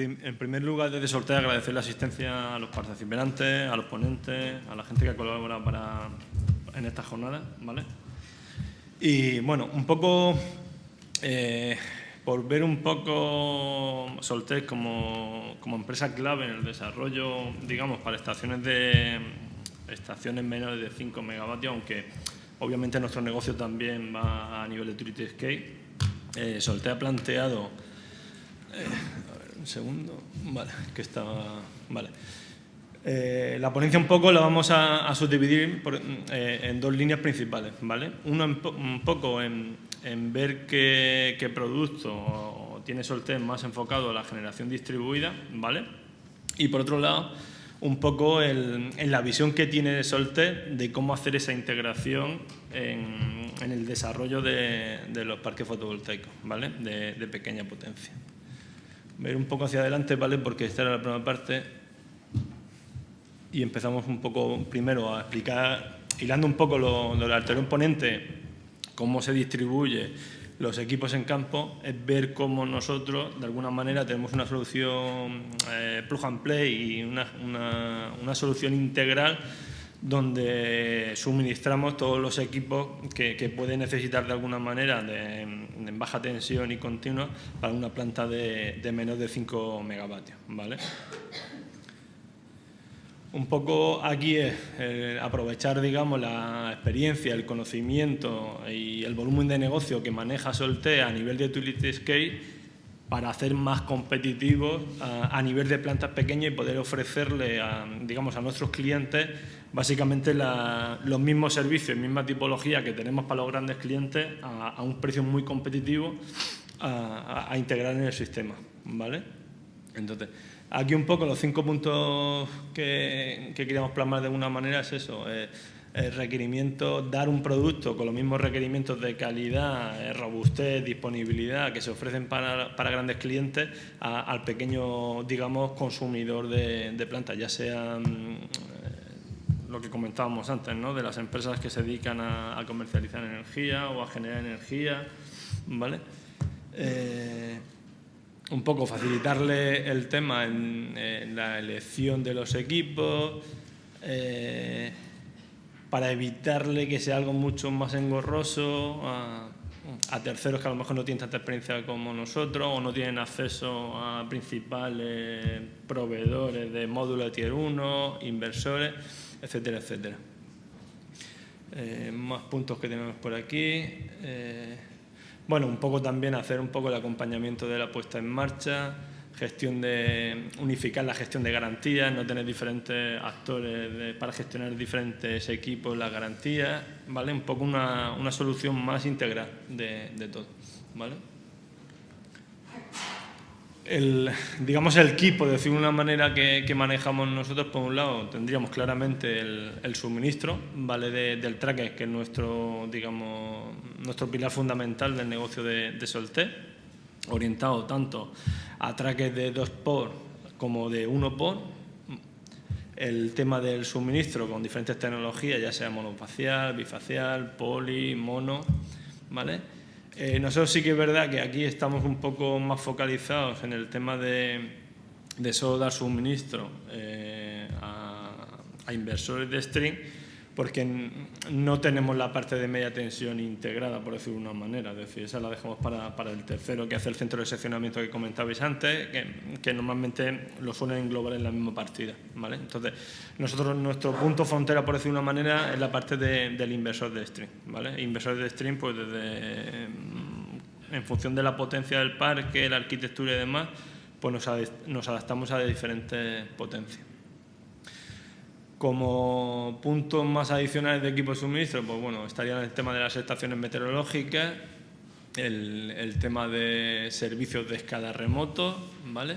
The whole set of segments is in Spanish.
en, primer lugar, desde Sortea, agradecer la asistencia a los participantes, a los ponentes, a la gente que ha colaborado para, en esta jornada. ¿vale? Y bueno, un poco, eh, por ver un poco Soltec como, como, empresa clave en el desarrollo, digamos, para estaciones de estaciones menores de 5 megavatios, aunque obviamente nuestro negocio también va a nivel de utility scale. Eh, Soltec ha planteado eh, segundo. Vale, que estaba... Vale. Eh, la ponencia un poco la vamos a, subdividir eh, en dos líneas principales, ¿vale? Uno un poco en, ver qué, producto tiene Soltec más enfocado a la generación distribuida, ¿vale? Y por otro lado, un poco en la visión que tiene Soltec de cómo hacer esa integración en, el desarrollo de, los parques fotovoltaicos, ¿vale? de pequeña potencia ver un poco hacia adelante, ¿vale? Porque esta era la primera parte y empezamos un poco primero a explicar, hilando un poco lo, lo del anterior ponente, cómo se distribuye los equipos en campo, es ver cómo nosotros, de alguna manera, tenemos una solución eh, plug and play y una, una solución integral donde suministramos todos los equipos que, que pueden necesitar de alguna manera de, en baja tensión y continua para una planta de, menos de 5 megavatios. ¿vale? Un poco aquí es aprovechar digamos, la experiencia, el conocimiento y el volumen de negocio que maneja Solte a nivel de utility scale para hacer más competitivos a, nivel de plantas pequeñas y poder ofrecerle a, digamos, a nuestros clientes básicamente los mismos servicios, misma tipología que tenemos para los grandes clientes a, un precio muy competitivo a, integrar en el sistema. ¿vale? Entonces, aquí un poco los cinco puntos que, queríamos plasmar de alguna manera es eso. Eh, el requerimiento, dar un producto con los mismos requerimientos de calidad, eh, robustez, disponibilidad que se ofrecen para, para grandes clientes al pequeño, digamos, consumidor de, de plantas, ya sea mm, lo que comentábamos antes, ¿no? de las empresas que se dedican a, comercializar energía o a generar energía, ¿vale? Eh, un poco facilitarle el tema en, la elección de los equipos, eh, para evitarle que sea algo mucho más engorroso a, terceros que a lo mejor no tienen tanta experiencia como nosotros o no tienen acceso a principales proveedores de módulos de Tier 1, inversores, etcétera, etcétera. Eh, más puntos que tenemos por aquí. Eh, bueno, un poco también hacer un poco el acompañamiento de la puesta en marcha, gestión de unificar la gestión de garantías, no tener diferentes actores para gestionar diferentes equipos, las garantías, ¿vale? Un poco una, una solución más integral de, de todo, ¿vale? El, digamos el equipo, de decir una manera que, que, manejamos nosotros, por un lado tendríamos claramente el, el suministro ¿vale? del tracker, que es nuestro, digamos, nuestro pilar fundamental del negocio de, de Solté, orientado tanto a traques de dos por como de uno por. El tema del suministro con diferentes tecnologías, ya sea monofacial, bifacial, poli, mono, ¿vale? Eh, nosotros sí que es verdad que aquí estamos un poco más focalizados en el tema de, de solo dar suministro eh, a inversores de string, porque no tenemos la parte de media tensión integrada, por decirlo de una manera. Es decir, esa la dejamos para, para el tercero, que hace el centro de seccionamiento que comentabais antes, que, normalmente lo suelen englobar en la misma partida. ¿vale? Entonces, nosotros, nuestro punto frontera, por decirlo de una manera, es la parte de, del inversor de stream. ¿vale? Inversor de stream, pues desde, en función de la potencia del parque, la arquitectura y demás, pues nos, nos adaptamos a diferentes potencias. Como puntos más adicionales de equipo de suministro, pues bueno, estaría el tema de las estaciones meteorológicas, el, tema de servicios de escala remoto, ¿vale?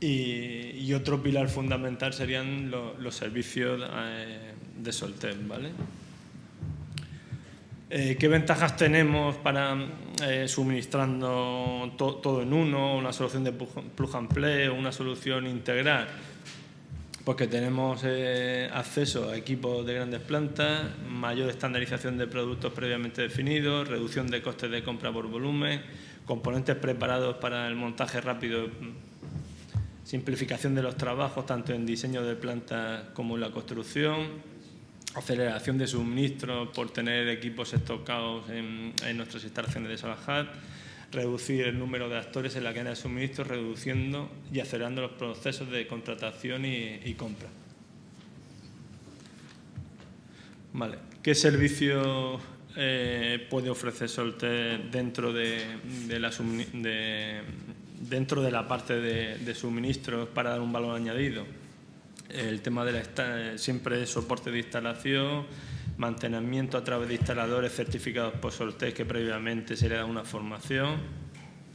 Y, otro pilar fundamental serían los servicios eh, de Soltel, ¿vale? Eh, ¿Qué ventajas tenemos para eh, suministrando todo en uno, una solución de plug and play, una solución integral? Porque tenemos eh, acceso a equipos de grandes plantas, mayor estandarización de productos previamente definidos, reducción de costes de compra por volumen, componentes preparados para el montaje rápido simplificación de los trabajos, tanto en diseño de plantas como en la construcción, aceleración de suministros por tener equipos estocados en, nuestras instalaciones de Salahat, reducir el número de actores en la cadena de suministro, reduciendo y acelerando los procesos de contratación y, compra. Vale. ¿Qué servicio eh, puede ofrecer Solter dentro de, la, dentro de la parte de, suministros para dar un valor añadido? El tema de la siempre soporte de instalación, mantenimiento a través de instaladores certificados por Soltec que previamente se le da una formación,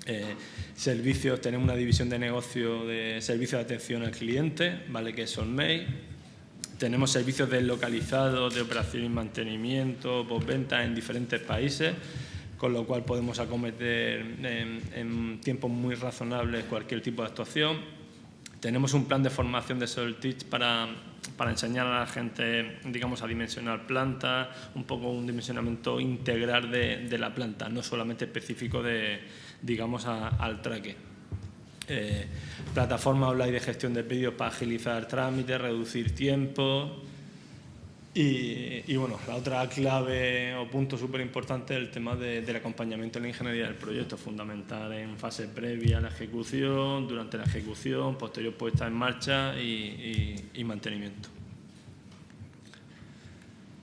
eh, servicios, tenemos una división de negocio de servicios de atención al cliente, ¿vale? que es Solmay. Tenemos servicios deslocalizados de operación y mantenimiento, postventa en diferentes países, con lo cual podemos acometer en, en tiempos muy razonables cualquier tipo de actuación. Tenemos un plan de formación de Solteach para para enseñar a la gente, digamos, a dimensionar plantas, un poco un dimensionamiento integral de, la planta, no solamente específico de, digamos, al traque. Eh, plataforma online de gestión de pedidos para agilizar trámites, reducir tiempo. Y, bueno, la otra clave o punto súper importante es el tema del acompañamiento en la ingeniería del proyecto, fundamental en fase previa a la ejecución, durante la ejecución, posterior puesta en marcha y, mantenimiento.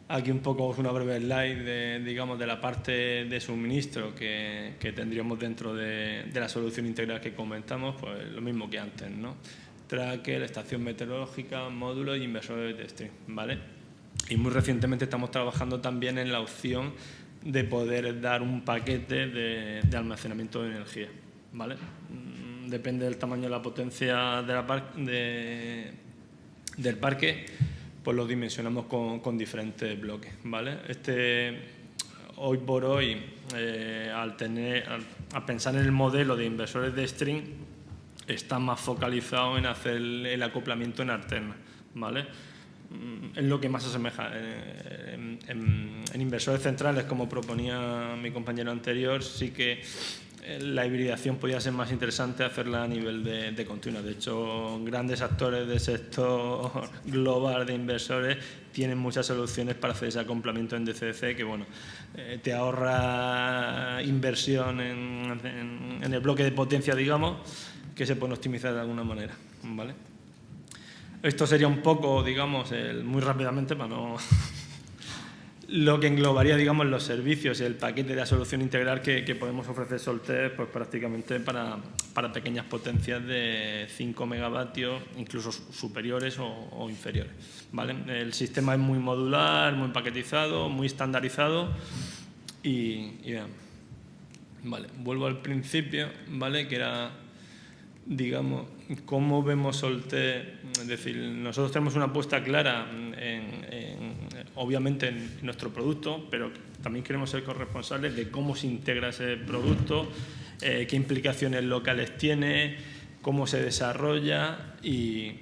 Aquí un poco una breve slide de, digamos, de la parte de suministro que, tendríamos dentro de, la solución integral que comentamos, pues lo mismo que antes, ¿no? Tracker, estación meteorológica, módulo y inversores de testing, ¿vale? Y muy recientemente estamos trabajando también en la opción de poder dar un paquete de, almacenamiento de energía. ¿vale? Mm, depende del tamaño de la potencia de la del parque, pues lo dimensionamos con, diferentes bloques. ¿vale? Este, hoy por hoy, eh, al, tener, al, pensar en el modelo de inversores de string, está más focalizado en hacer el, acoplamiento en alterna. ¿vale? Mm, es lo que más asemeja. Eh, en, inversores centrales, como proponía mi compañero anterior, sí que eh, la hibridación podía ser más interesante hacerla a nivel de, continua. De hecho, grandes actores del sector global de inversores tienen muchas soluciones para hacer ese acoplamiento en DCC que bueno, eh, te ahorra inversión en, en el bloque de potencia, digamos, que se puede optimizar de alguna manera. ¿vale? Esto sería un poco, digamos, muy rápidamente para no... lo que englobaría, digamos, los servicios y el paquete de la solución integral que, podemos ofrecer Solter, pues prácticamente para, pequeñas potencias de 5 megavatios, incluso superiores o, inferiores. ¿vale? El sistema es muy modular, muy paquetizado, muy estandarizado y, y Vale, vuelvo al principio, ¿vale? Que era digamos, cómo vemos Solte, es decir, nosotros tenemos una apuesta clara, en, obviamente en nuestro producto, pero también queremos ser corresponsables de cómo se integra ese producto, eh, qué implicaciones locales tiene, cómo se desarrolla y,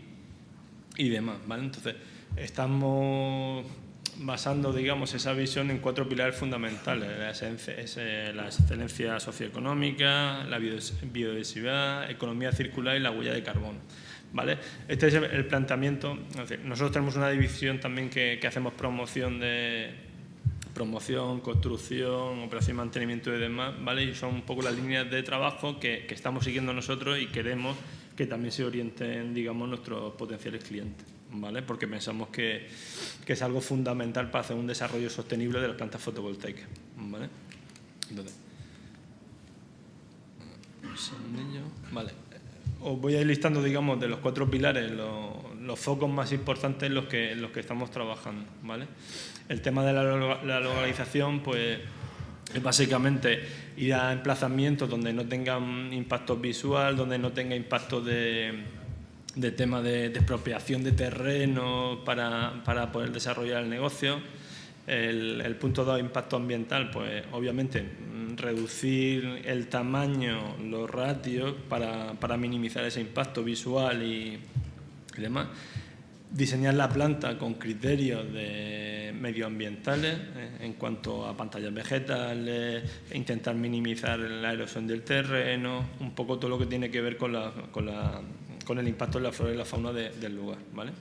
y demás, ¿vale? Entonces, estamos basando digamos, esa visión en cuatro pilares fundamentales, la, la excelencia socioeconómica, la biodiversidad, economía circular y la huella de carbono. ¿vale? Este es el planteamiento. Nosotros tenemos una división también que, hacemos promoción de promoción, construcción, operación y mantenimiento y demás, ¿vale? y son un poco las líneas de trabajo que, que estamos siguiendo nosotros y queremos que también se orienten digamos, nuestros potenciales clientes. ¿Vale? porque pensamos que, que, es algo fundamental para hacer un desarrollo sostenible de las plantas fotovoltaicas. ¿vale? Entonces. Os voy a ir listando, digamos, de los cuatro pilares, los, los focos más importantes en los que, los que estamos trabajando. ¿vale? El tema de la, la localización, pues es básicamente ir a emplazamientos donde no tengan impacto visual, donde no tenga impacto de, de tema de, expropiación de terreno para, para, poder desarrollar el negocio. El, punto 2, impacto ambiental, pues obviamente mm, reducir el tamaño, los ratios para, para minimizar ese impacto visual y, demás. Diseñar la planta con criterios de medioambientales eh, en cuanto a pantallas vegetales, intentar minimizar la erosión del terreno, un poco todo lo que tiene que ver con la, con la con el impacto en la flora y la fauna del lugar. ¿vale?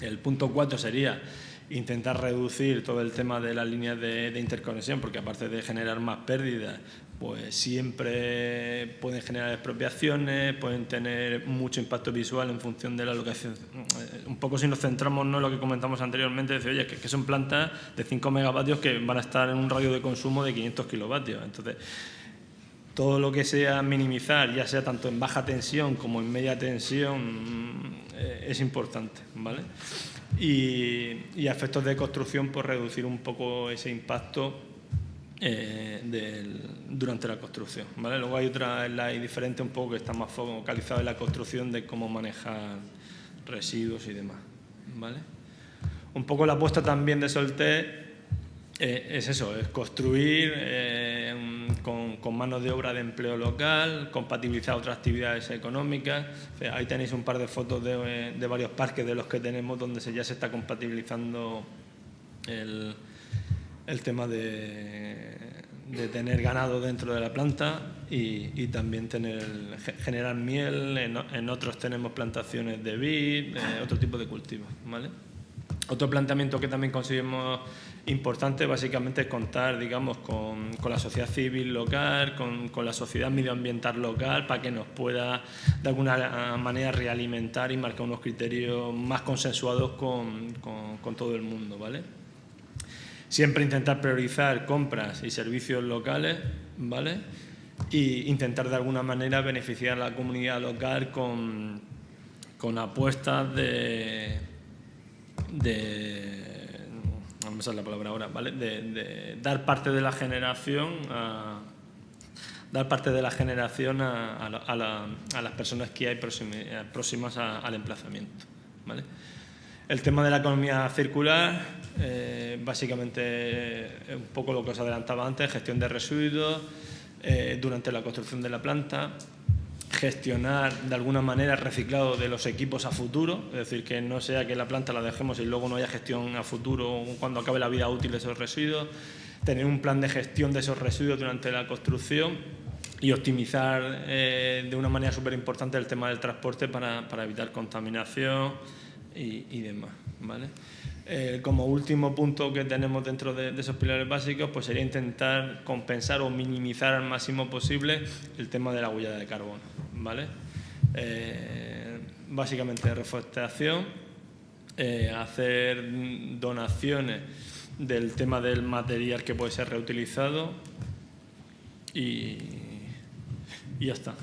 El punto 4 sería intentar reducir todo el tema de las líneas de, interconexión, porque aparte de generar más pérdidas, pues siempre pueden generar expropiaciones, pueden tener mucho impacto visual en función de la locación. Eh, un poco si nos centramos en lo que comentamos anteriormente, decir, oye, que, que, son plantas de 5 megavatios que van a estar en un radio de consumo de 500 kilovatios. Entonces, todo lo que sea minimizar, ya sea tanto en baja tensión como en media tensión, eh, es importante, ¿vale? Y, a efectos de construcción, pues reducir un poco ese impacto eh, durante la construcción, ¿vale? Luego hay otra slide diferente un poco que está más focalizada en la construcción de cómo manejar residuos y demás, ¿vale? Un poco la apuesta también de Solté eh, es eso, es construir eh, con, con, manos de obra de empleo local, compatibilizar otras actividades económicas. ahí tenéis un par de fotos de, de, varios parques de los que tenemos donde ya se está compatibilizando el, el tema de, de, tener ganado dentro de la planta y, y también tener, generar miel. En, otros tenemos plantaciones de vid, eh, otro tipo de cultivos. ¿vale? Otro planteamiento que también conseguimos importante básicamente contar digamos, con, con la sociedad civil local, con, con, la sociedad medioambiental local, para que nos pueda de alguna manera realimentar y marcar unos criterios más consensuados con, con todo el mundo. ¿vale? Siempre intentar priorizar compras y servicios locales, ¿vale? Y intentar de alguna manera beneficiar a la comunidad local con, con apuestas de, de vamos a la palabra ahora, ¿vale? De, dar parte de la generación a dar parte de la generación a, las personas que hay próximas al emplazamiento. ¿vale? El tema de la economía circular, eh, básicamente un poco lo que os adelantaba antes, gestión de residuos eh, durante la construcción de la planta, gestionar de alguna manera el reciclado de los equipos a futuro, es decir, que no sea que la planta la dejemos y luego no haya gestión a futuro cuando acabe la vida útil de esos residuos, tener un plan de gestión de esos residuos durante la construcción y optimizar eh, de una manera súper importante el tema del transporte para, evitar contaminación y, demás. ¿vale? Eh, como último punto que tenemos dentro de, esos pilares básicos, pues sería intentar compensar o minimizar al máximo posible el tema de la huella de carbono. ¿Vale? Eh, básicamente reforestación, eh, hacer donaciones del tema del material que puede ser reutilizado y, y ya está.